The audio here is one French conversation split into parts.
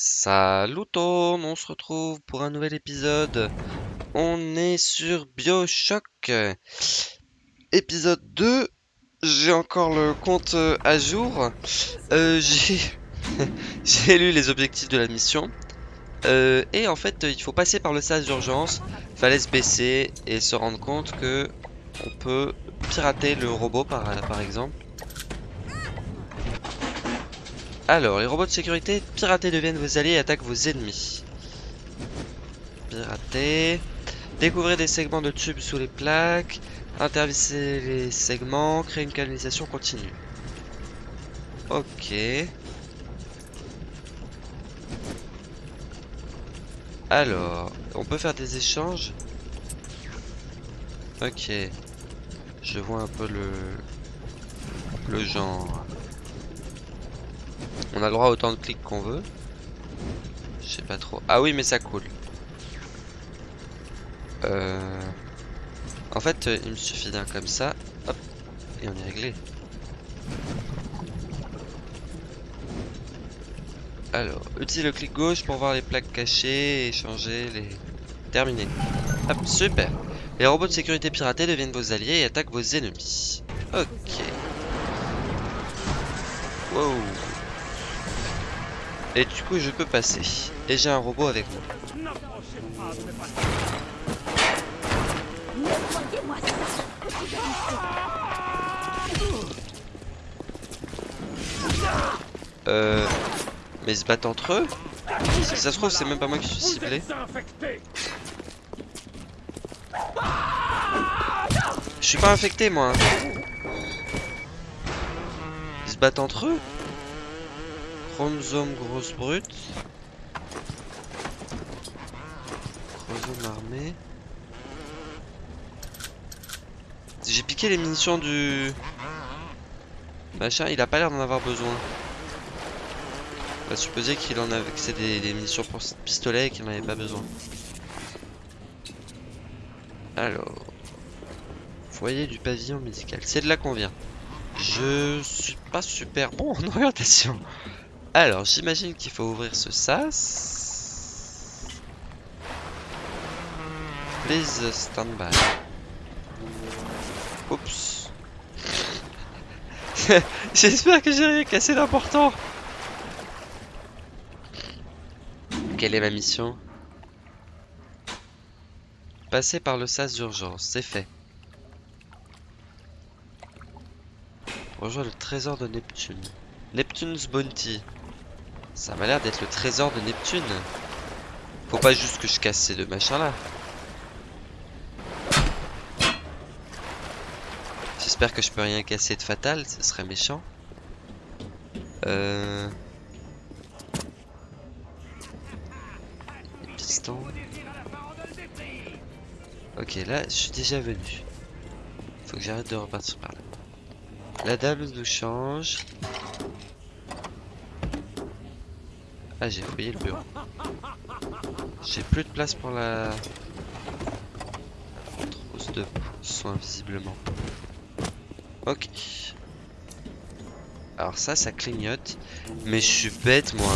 Salut tout on se retrouve pour un nouvel épisode. On est sur Bioshock. Épisode 2. J'ai encore le compte euh, à jour. Euh, j'ai lu les objectifs de la mission. Euh, et en fait, il faut passer par le sas d'urgence. Fallait se baisser et se rendre compte que on peut pirater le robot par exemple. Alors, les robots de sécurité piratés deviennent vos alliés et attaquent vos ennemis. Pirater. Découvrez des segments de tubes sous les plaques. Intervissez les segments. Créer une canalisation continue. Ok. Alors, on peut faire des échanges. Ok. Je vois un peu le, le genre. On a le droit à autant de clics qu'on veut. Je sais pas trop. Ah oui, mais ça coule. Euh... En fait, il me suffit d'un comme ça. Hop. Et on est réglé. Alors, utilise le clic gauche pour voir les plaques cachées et changer les... Terminé. Hop, super. Les robots de sécurité piratés deviennent vos alliés et attaquent vos ennemis. Ok. Wow. Et du coup, je peux passer. Et j'ai un robot avec moi. Euh... Mais ils se battent entre eux Si ça se trouve, c'est même pas moi qui suis ciblé. Je suis pas infecté, moi. Ils se battent entre eux Chromosome grosse brute. Chromosome armé. J'ai piqué les munitions du... Machin, il a pas l'air d'en avoir besoin. On va supposer qu'il en avait... que c'est des, des, munitions pour pistolet et qu'il n'en avait pas besoin. Alors... Foyer du pavillon médical. C'est de là qu'on vient. Je suis pas super bon en orientation. Alors, j'imagine qu'il faut ouvrir ce sas. Please stand by. Oups. J'espère que j'ai rien cassé d'important. Quelle est ma mission? Passer par le sas d'urgence, c'est fait. Rejoins le trésor de Neptune. Neptune's Bounty. Ça m'a l'air d'être le trésor de Neptune. Faut pas juste que je casse ces deux machins là. J'espère que je peux rien casser de fatal, ce serait méchant. Euh... Les pistons. Ok, là, je suis déjà venu. Faut que j'arrête de repartir par là. La dame nous change. Ah, j'ai fouillé le bureau. J'ai plus de place pour la trousse de soins, visiblement. Ok. Alors ça, ça clignote. Mais je suis bête, moi.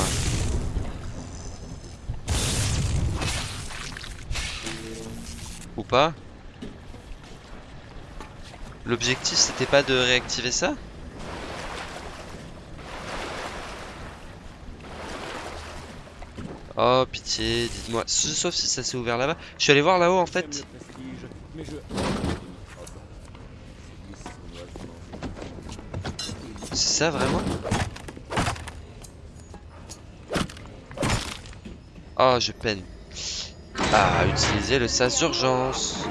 Ou pas L'objectif, c'était pas de réactiver ça? Oh pitié, dites-moi. Sauf si ça s'est ouvert là-bas. Je suis allé voir là-haut en fait. C'est ça vraiment? Oh, je peine. Ah, utiliser le sas d'urgence.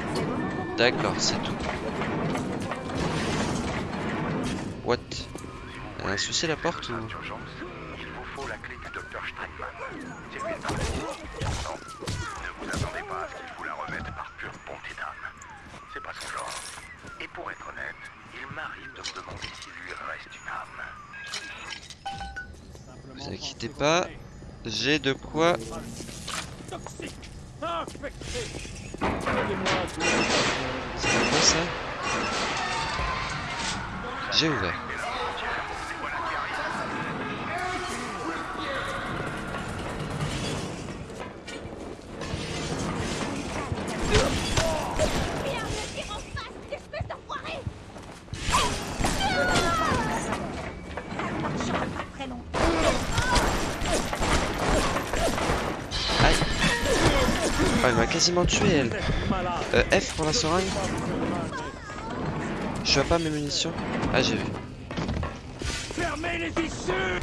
D'accord, c'est tout. What? Un souci la porte. Pas, j'ai de quoi... C'est quoi ça J'ai ouvert. Quasiment tué, elle. Euh, F pour la seringue. Je vois pas mes munitions. Ah, j'ai vu. Fermez les issues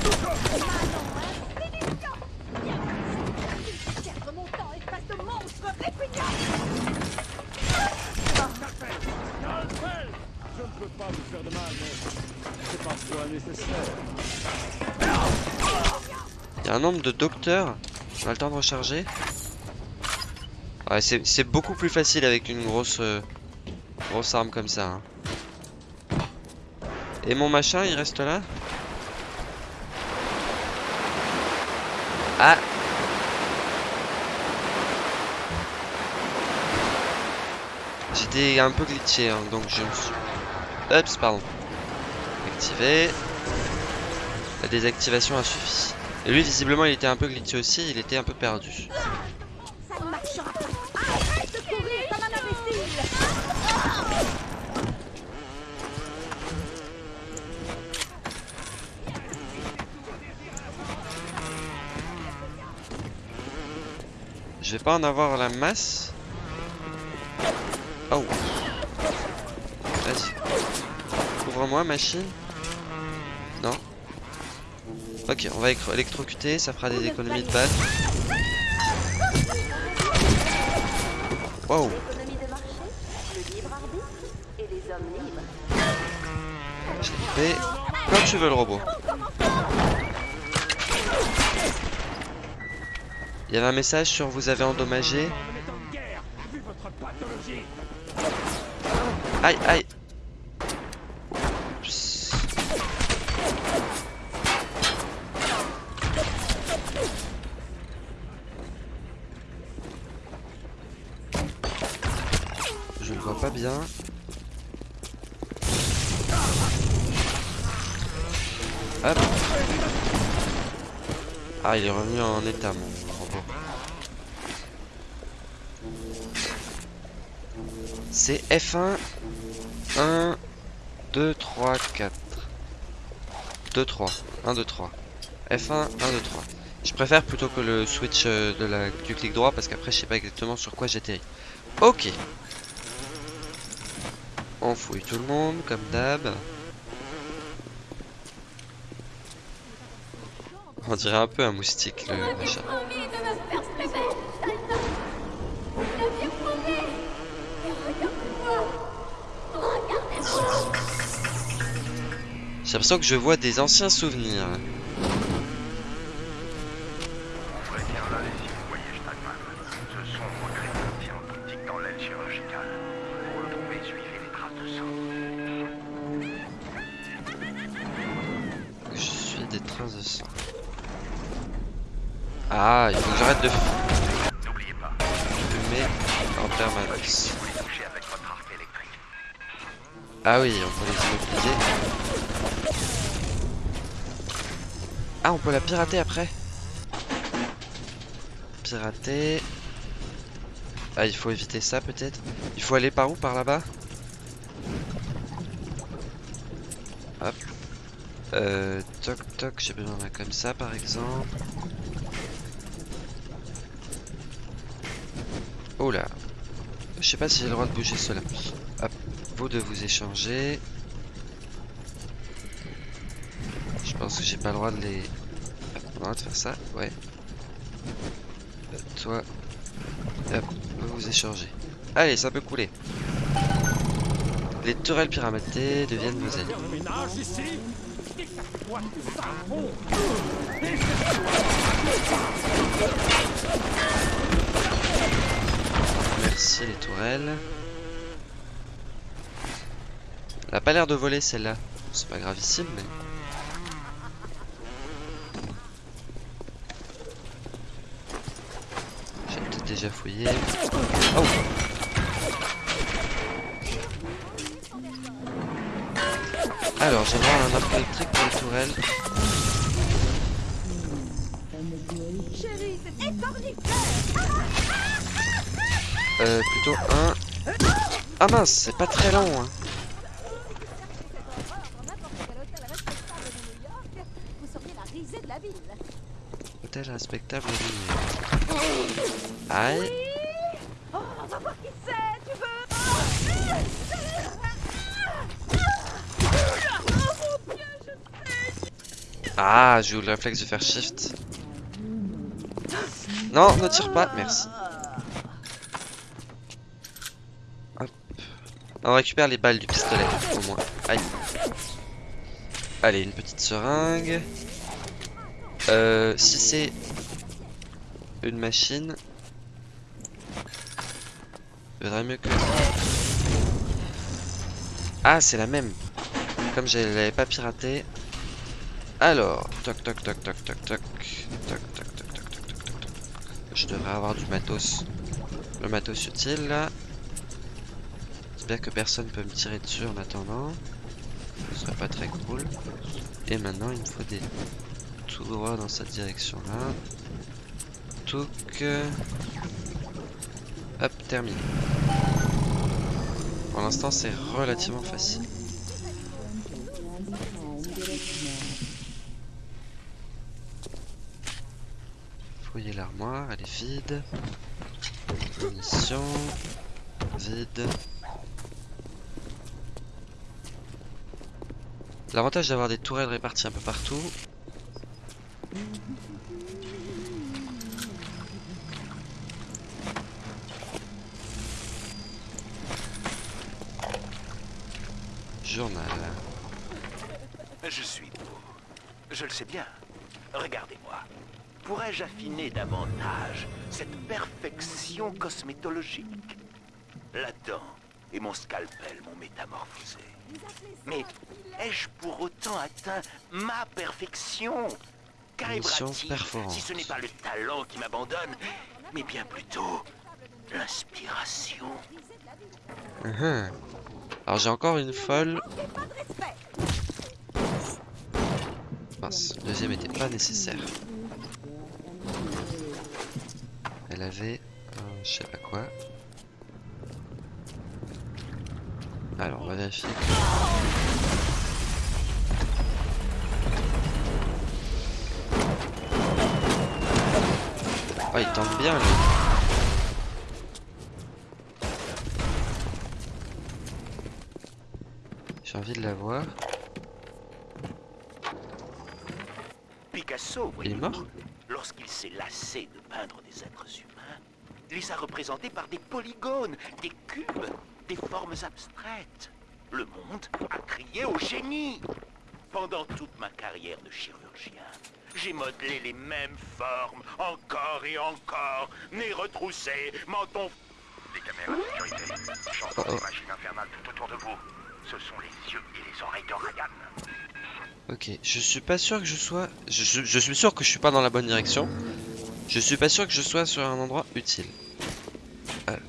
Perdre mon temps, espèce de monstre répugnant Calfel Je ne peux pas vous faire de mal, mais c'est parfois nécessaire. Il y a un nombre de docteurs. On a le temps de recharger. C'est beaucoup plus facile avec une grosse, euh, grosse arme comme ça. hein. Et mon machin, il reste là? Ah J'étais un peu glitché, hein, donc je me suis... Ups, pardon. Activé. La désactivation a suffi. Et lui, visiblement, il était un peu glitché aussi, il était un peu perdu. Ça ne marchera pas Arrête de courir comme un imbécile Je vais pas en avoir la masse. Oh. Vas-y. Couvre-moi, machine. Non. Ok, on va électro- électrocuter, ça fera des économies de balles. Wow. Libres. Fais comme tu veux le robot. Il y avait un message sur vous avez endommagé. Aïe aïe. Je le vois pas bien. Hop. Ah, il est revenu en état, mon C'est F1 1 2 3 4 2 3 1 2 3 F1 1 2 3 Je préfère plutôt que le switch euh, du clic droit parce qu'après je sais pas exactement sur quoi j'atterris. Ok. On fouille tout le monde comme d'hab. On dirait un peu un moustique le machin. J'ai l'impression que je vois des anciens souvenirs. Je suis des traces de sang. Ah, il faut que j'arrête de N'oubliez pas, fumer en permanence. Ah oui, on peut les immobiliser. Ah, on peut la pirater après. Pirater. Ah, il faut éviter ça peut-être. Il faut aller par où? Par là-bas? Hop. Euh, toc toc, j'ai besoin d'un comme ça par exemple. Oh là. Je sais pas si j'ai le droit de bouger cela. Hop, vous de vous échanger. Je pense que j'ai pas le droit de les. Hop, on a le droit de faire ça, ouais. Euh, toi. Hop, vous vous échangez. Allez, ça peut couler. Les tourelles pyramidées deviennent vos fond Merci les tourelles. Elle a pas l'air de voler celle-là. C'est pas gravissime, mais. J'ai peut-être déjà fouillé. Oh Alors, j'ai voir un arc électrique pour les tourelles. Euh, plutôt un. Ah mince, c'est pas très long. Hein. Hôtel respectable Ah, j'ai eu le réflexe de faire shift. Non, ne tire pas, merci. On récupère les balles du pistolet, au moins. Aïe. Allez, une petite seringue. Euh, si c'est une machine, Vaudrait mieux que... Ah, c'est la même. Comme je l'avais pas piraté. Alors, toc toc toc toc toc toc. Toc toc toc toc toc toc toc. Je devrais avoir du matos. Le matos utile là. J'espère que personne peut me tirer dessus en attendant. Ce serait pas très cool. Et maintenant il me faut des tout droit dans cette direction là. Touk. Hop, terminé. Pour l'instant c'est relativement facile. Fouiller l'armoire, elle est vide. Munitions, vide. L'avantage d'avoir des tourelles réparties un peu partout. Journal. Je suis beau. Je le sais bien. Regardez-moi. Pourrais-je affiner davantage cette perfection cosmétologique? La dent et mon scalpel m'ont métamorphosé. Mais ai-je pour autant atteint ma perfection? Qu'arrivera-t-il si ce n'est pas le talent qui m'abandonne, mais bien plutôt l'inspiration? Uhum. Alors j'ai encore une folle. Mince, le deuxième était pas nécessaire. Elle avait un je sais pas quoi. Alors on va vérifier. Oh il tombe bien lui. Envie de la voir. Picasso, Il est voyez-vous, mort lorsqu'il s'est lassé de peindre des êtres humains, les a représentés par des polygones, des cubes, des formes abstraites. Le monde a crié au génie. Pendant toute ma carrière de chirurgien, j'ai modelé les mêmes formes, encore et encore, nez retroussé, menton Des caméras de sécurité. J'entends Oh, des machines infernales tout autour de vous. Ce sont les yeux et les oreilles de. Ok, je suis pas sûr que je sois... Je, suis sûr que je suis pas dans la bonne direction. Je suis pas sûr que je sois sur un endroit utile. Alors.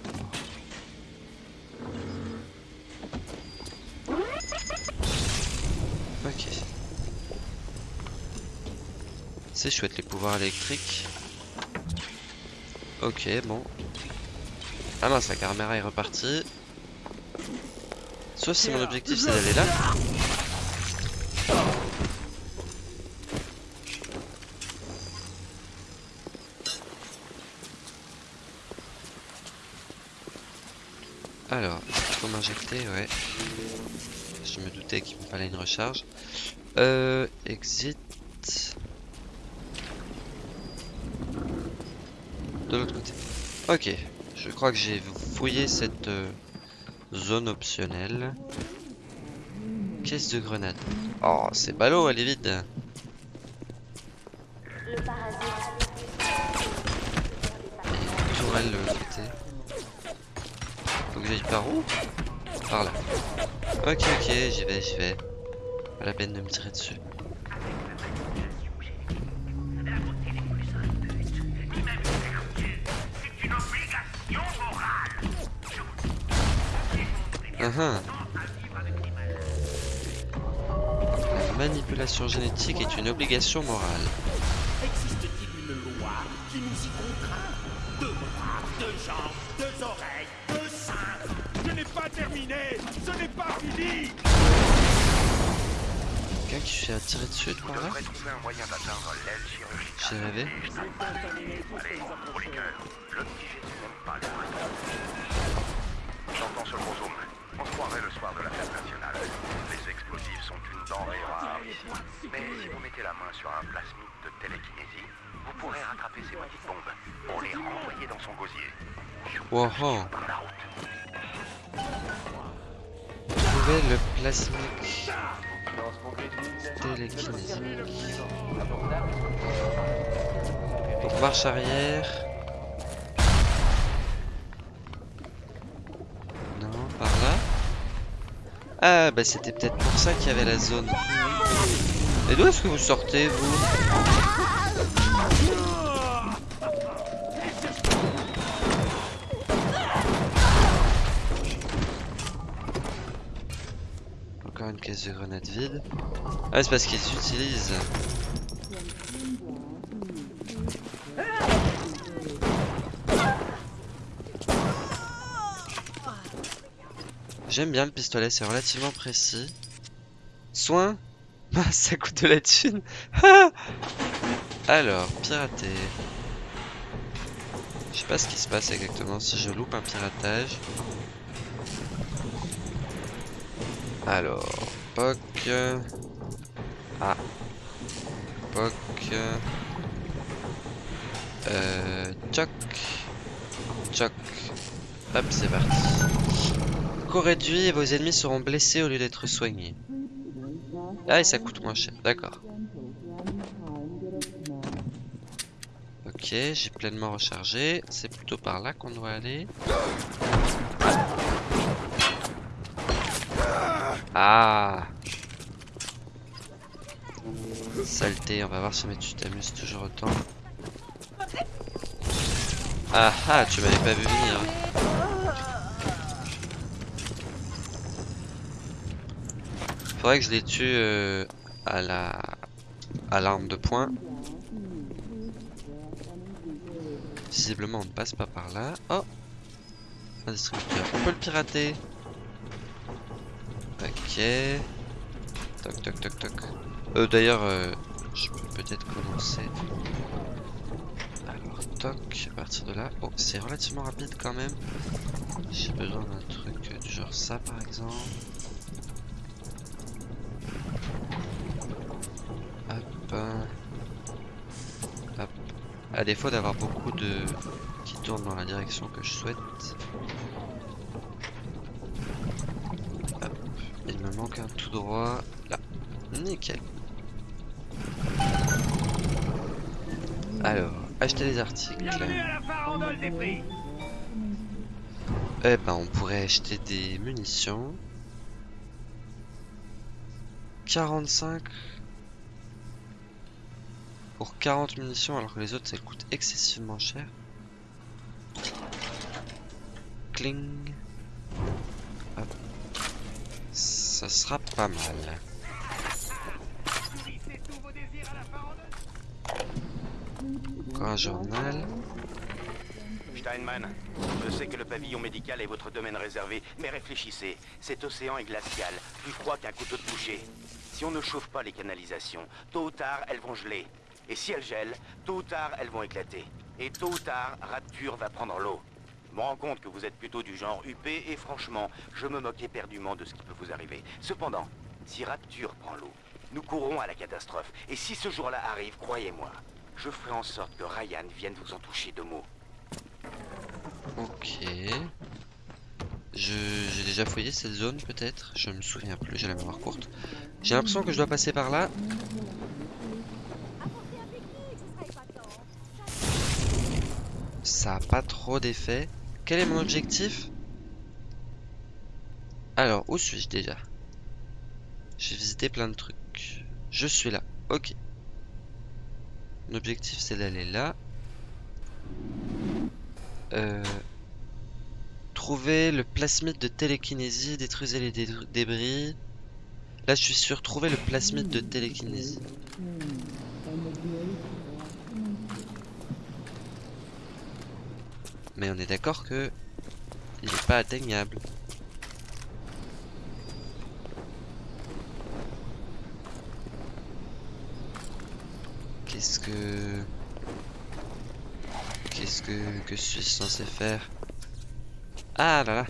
Ok. C'est chouette les pouvoirs électriques. Ok, bon. Ah mince, la caméra est repartie. Sauf si mon objectif c'est d'aller là. Alors, il faut m'injecter, ouais. Je me doutais qu'il me fallait une recharge. Euh, exit. De l'autre côté. Ok, je crois que j'ai fouillé cette euh, zone optionnelle. Caisse de grenade. Oh, c'est ballot, elle est vide. Et tourelle de l'autre côté. Faut que j'aille par où? Par là. Ok, ok, j'y vais, j'y vais. Pas la peine de me tirer dessus. Uhum. La manipulation génétique est une obligation morale. Existe-t-il une loi qui nous y contraint? Deux bras, deux jambes, deux oreilles, deux seins Je n'ai pas terminé Ce n'est pas fini Quelqu'un qui se fait tirer dessus par là. J'ai rêvé. Allez, pour les cœurs, l'obligé n'est de la fête nationale. Les explosifs sont une denrée rare ici. Mais si vous mettez la main sur un plasmide de télékinésie, vous pourrez rattraper ces petites bombes pour les renvoyer dans son gosier. Wow. Par la route. Trouver le plasmique télékinésique. Donc marche arrière. Ah bah c'était peut-être pour ça qu'il y avait la zone. Et d'où est-ce que vous sortez vous Encore une caisse de grenades vide. Ah c'est parce qu'ils utilisent. J'aime bien le pistolet, c'est relativement précis. Soin Ah, ça coûte de la thune Ah Alors, pirater. Je sais pas ce qui se passe exactement si je loupe un piratage. Alors, POC. Ah. POC. Euh. Choc. Choc. Hop, c'est parti. Réduit et vos ennemis seront blessés au lieu d'être soignés. Ah, et ça coûte moins cher, d'accord. Ok, j'ai pleinement rechargé. C'est plutôt par là qu'on doit aller. Ah Saleté, on va voir si mais tu t'amuses toujours autant. Ah ah, tu m'avais pas vu venir. Que je les tue euh, à la à l'arme de poing. Visiblement on ne passe pas par là. Oh Un distributeur. On peut le pirater. Ok. Toc toc toc toc. Euh, D'ailleurs, euh, je peux peut-être commencer. Alors, toc, à partir de là. Oh, c'est relativement rapide quand même. J'ai besoin d'un truc du genre ça par exemple. Hop. À défaut d'avoir beaucoup de qui tournent dans la direction que je souhaite. Hop. Il me manque un tout droit là. Nickel. Alors, acheter des articles. À Eh ben, on pourrait acheter des munitions. 45 pour 40 munitions alors que les autres ça coûte excessivement cher. Cling. Hop. Ça sera pas mal. Encore un journal? Steinman, je sais que le pavillon médical est votre domaine réservé, mais réfléchissez. Cet océan est glacial, plus froid qu'un couteau de boucher. Si on ne chauffe pas les canalisations, tôt ou tard, elles vont geler. Et si elles gèlent, tôt ou tard, elles vont éclater. Et tôt ou tard, Rapture va prendre l'eau. Je me rends compte que vous êtes plutôt du genre huppé, et franchement, je me moque éperdument de ce qui peut vous arriver. Cependant, si Rapture prend l'eau, nous courons à la catastrophe. Et si ce jour-là arrive, croyez-moi, je ferai en sorte que Ryan vienne vous en toucher deux mots. Ok. J'ai déjà fouillé cette zone peut-être? Je me souviens plus. J'ai la mémoire courte. J'ai l'impression que je dois passer par là. Ça a pas trop d'effet. Quel est mon objectif? Alors, où suis-je déjà? J'ai visité plein de trucs. Je suis là. Ok. Mon objectif c'est d'aller là. Euh, trouver le plasmide de télékinésie, détruisez les dé- débris. Là, je suis sûr, trouver le plasmide de télékinésie. Mais on est d'accord que il n'est pas atteignable. Qu'est-ce que... Qu'est-ce que... que je suis censé faire? Ah là là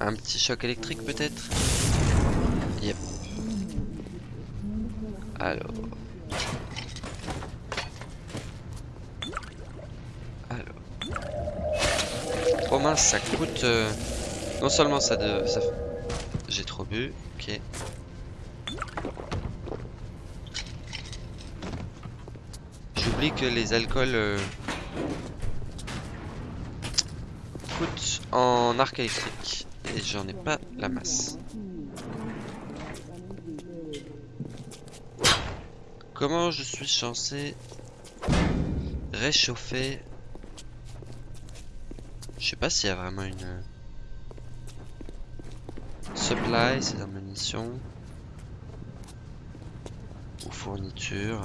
Un petit choc électrique peut-être? Yep. Alors... ça coûte... euh, Non seulement ça de... Ça... J'ai trop bu, ok. J'oublie que les alcools euh, coûtent en arc électrique et j'en ai pas la masse. Comment je suis censé réchauffer Je sais pas s'il y a vraiment une euh, supply, c'est dans munitions ou fourniture.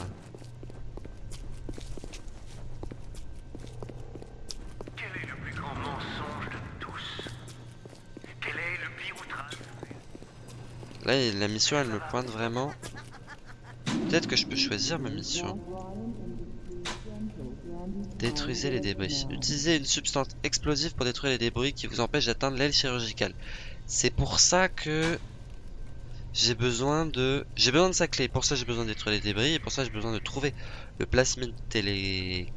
Là, la mission, elle me pointe vraiment. Peut-être que je peux choisir ma mission. Détruisez les débris. Utilisez une substance explosive pour détruire les débris qui vous empêchent d'atteindre l'aile chirurgicale. C'est pour ça que j'ai besoin de j'ai besoin de sa clé. Pour ça, j'ai besoin de détruire les débris et pour ça, j'ai besoin de trouver le plasmide télékinésie.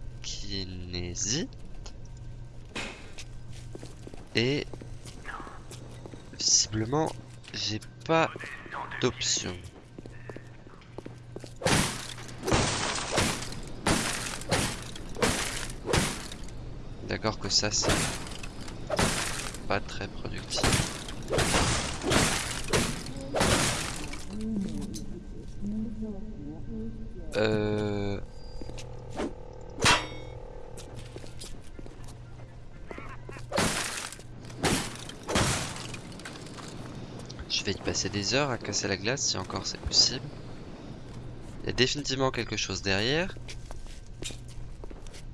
Et visiblement, j'ai pas d'option. D'accord que ça c'est pas très productif. Euh... Je vais y passer des heures à casser la glace si encore c'est possible. Il y a définitivement quelque chose derrière.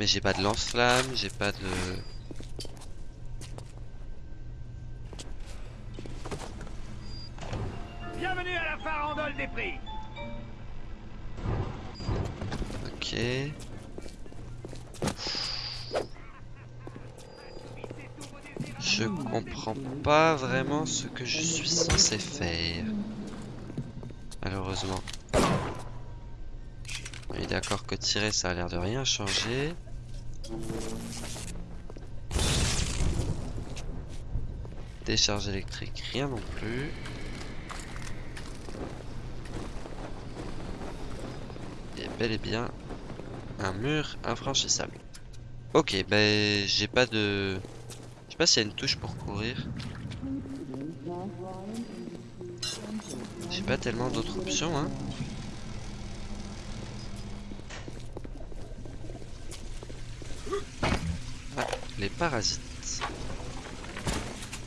Mais j'ai pas de lance-flamme, j'ai pas de... Bienvenue à la farandole des prix Ok. Je comprends pas vraiment ce que je suis censé faire. Malheureusement. On est d'accord que tirer ça a l'air de rien changer. Décharge électrique, rien non plus. Et bel et bien un mur infranchissable. Ok, ben j'ai pas de... Je sais pas s'il y a une touche pour courir. J'ai pas tellement d'autres options, hein. Ah, les parasites.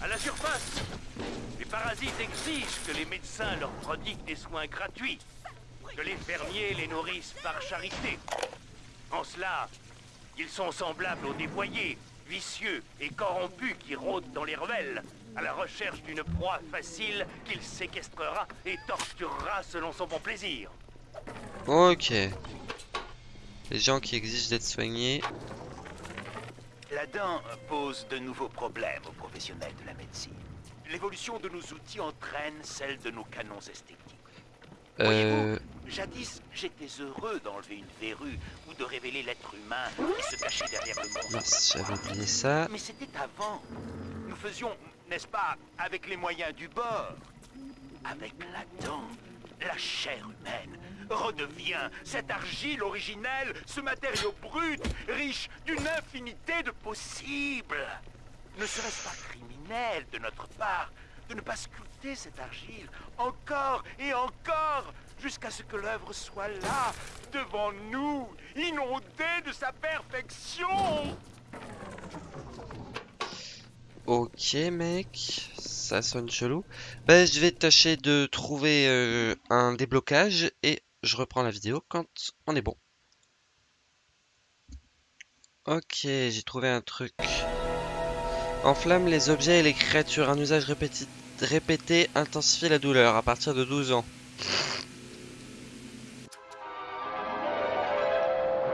À la surface, les parasites exigent que les médecins leur prodiguent des soins gratuits, que les fermiers les nourrissent par charité. En cela, ils sont semblables aux dévoyés, vicieux et corrompus qui rôdent dans les ruelles, à la recherche d'une proie facile qu'il séquestrera et torturera selon son bon plaisir. Ok. Les gens qui exigent d'être soignés. La dent pose de nouveaux problèmes aux professionnels de la médecine. L'évolution de nos outils entraîne celle de nos canons esthétiques. Euh... Jadis, j'étais heureux d'enlever une verrue ou de révéler l'être humain qui se cachait derrière le monde. J'avais oublié ça. Mais c'était avant. Nous faisions, n'est-ce pas, avec les moyens du bord. Avec la dent, la chair humaine redevient cette argile originelle, ce matériau brut, riche d'une infinité de possibles. Ne serait-ce pas criminel de notre part de ne pas sculpter cette argile encore et encore jusqu'à ce que l'œuvre soit là, devant nous, inondée de sa perfection? Ok mec, ça sonne chelou. Ben je vais tâcher de trouver euh, un déblocage et je reprends la vidéo quand on est bon. Ok, j'ai trouvé un truc. Enflamme les objets et les créatures. Un usage répété intensifie la douleur à partir de 12 ans.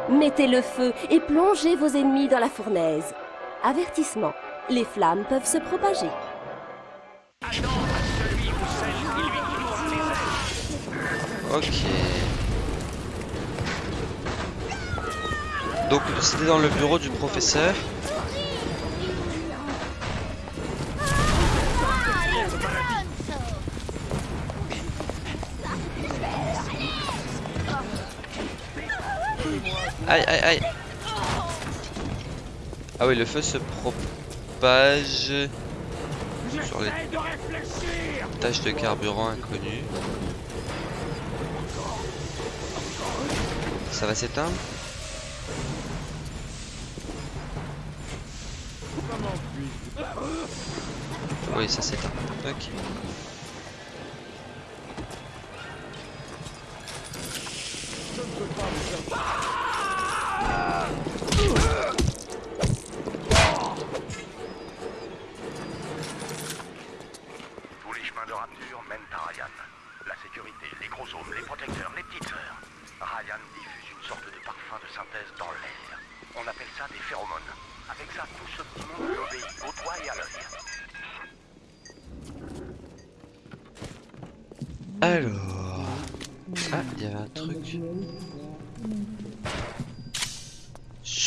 Mettez le feu et plongez vos ennemis dans la fournaise. Avertissement, les flammes peuvent se propager. Ok. Donc c'était dans le bureau du professeur. Aïe aïe aïe Ah oui le feu se propage sur les taches de carburant inconnues. Ça va s'éteindre? Oui, ça s'éteint. Ok.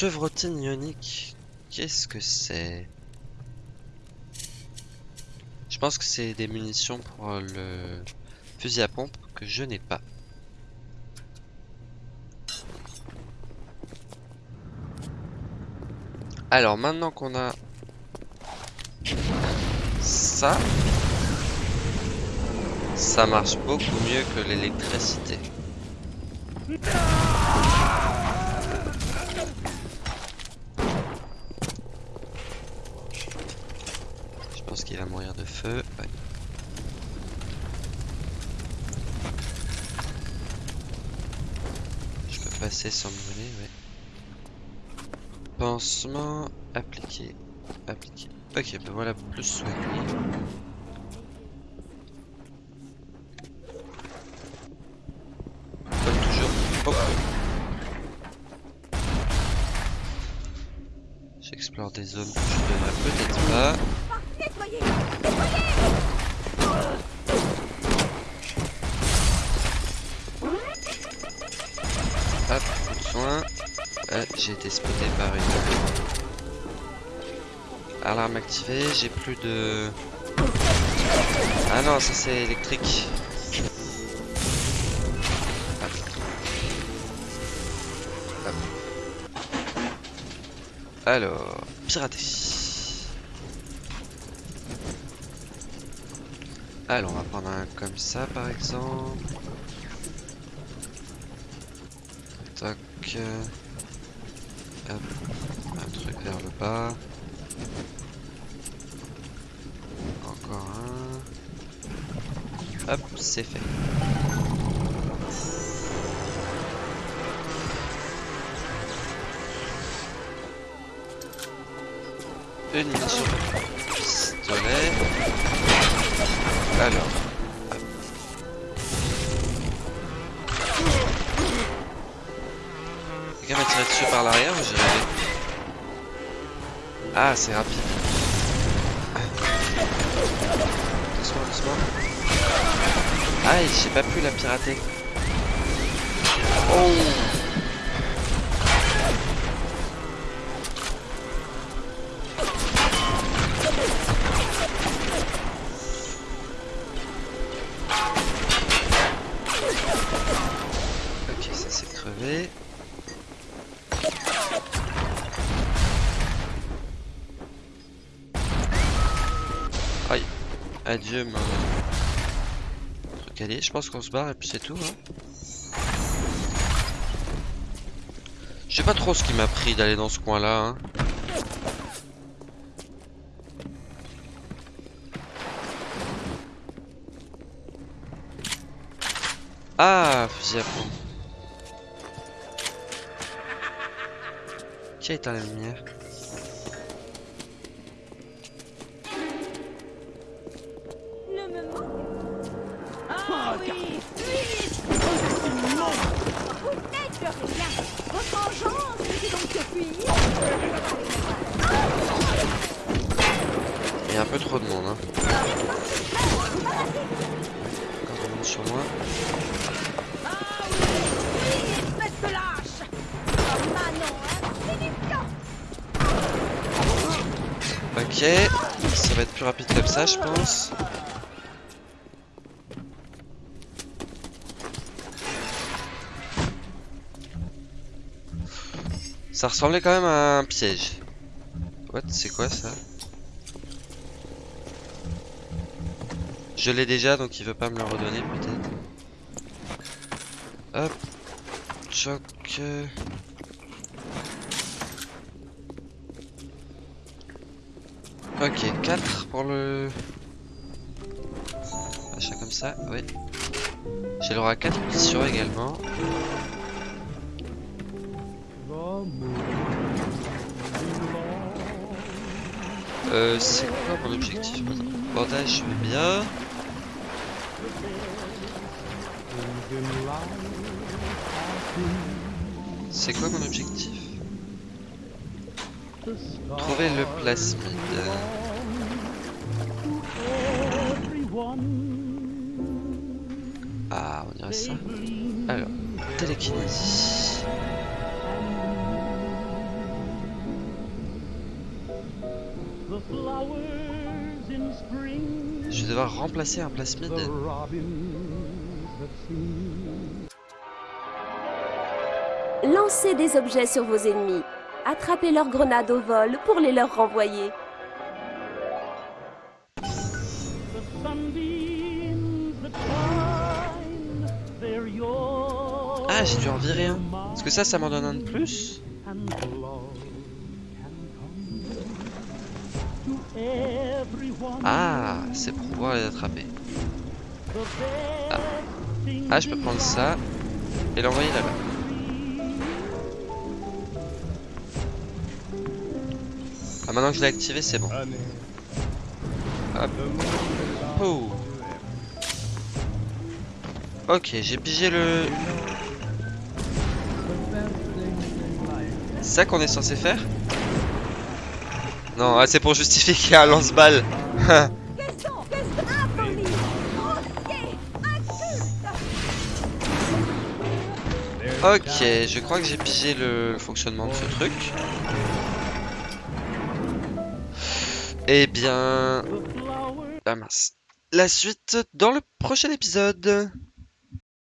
Chevrotine ionique. Qu'est-ce que c'est? Je pense que c'est des munitions pour le fusil à pompe que je n'ai pas. Alors maintenant qu'on a ça, ça marche beaucoup mieux que l'électricité. Qu'il va mourir de feu. Je peux passer sans me brûler, ouais. Pansement appliqué. Appliqué. Ok, ben voilà, plus soigné. Toujours. Hop. J'explore des zones Ah, j'ai été spoté par une alarme activée. J'ai plus de. Ah non, ça c'est électrique. Hop. Alors, pirater. Alors, on va prendre un comme ça par exemple. Tac. Hop. Un truc vers le bas. Encore un. Hop, c'est fait. Une munition l'arrière ou j'ai rêvé Ah, c'est rapide. Doucement, doucement. Aïe, j'ai pas pu la pirater. Oh Je pense qu'on se barre et puis c'est tout. Hein. Je sais pas trop ce qui m'a pris d'aller dans ce coin là. Hein. Ah, fusil à pompe. Qui a éteint la lumière? me manque Ah oh, oui Vite Oh, vous n'êtes le rien Votre engeance était donc de fuir Il y a un peu trop de monde, hein. Quand on monte sur moi... Ok, ça va être plus rapide comme ça, je pense. Ça ressemblait quand même à un piège. What C'est quoi ça? Je l'ai déjà, donc il veut pas me le redonner peut-être. Hop. Choc. Ok, 4 pour le... Achat comme ça, oui. J'ai le droit à 4 missions également. Euh, c'est quoi mon objectif Bandage, je veux bien. C'est quoi mon objectif Trouver le plasmide. Ah, on dirait ça. Alors, télékinésie. Je vais devoir remplacer un plasmide. Lancez des objets sur vos ennemis. Attrapez leurs grenades au vol pour les leur renvoyer. Ah, j'ai dû en virer un. Est-ce que ça, ça m'en donne un de plus Ah, c'est pour pouvoir les attraper. Ah. Ah, je peux prendre ça et l'envoyer là-bas. Ah, maintenant que je l'ai activé, c'est bon. Hop. Oh. Ok, j'ai pigé le... C'est ça qu'on est censé faire? Non, ah, c'est pour justifier qu'il y a un inculte. Ok, je crois que j'ai pigé le fonctionnement de ce truc. Eh bien... Ah mince. La suite dans le prochain épisode.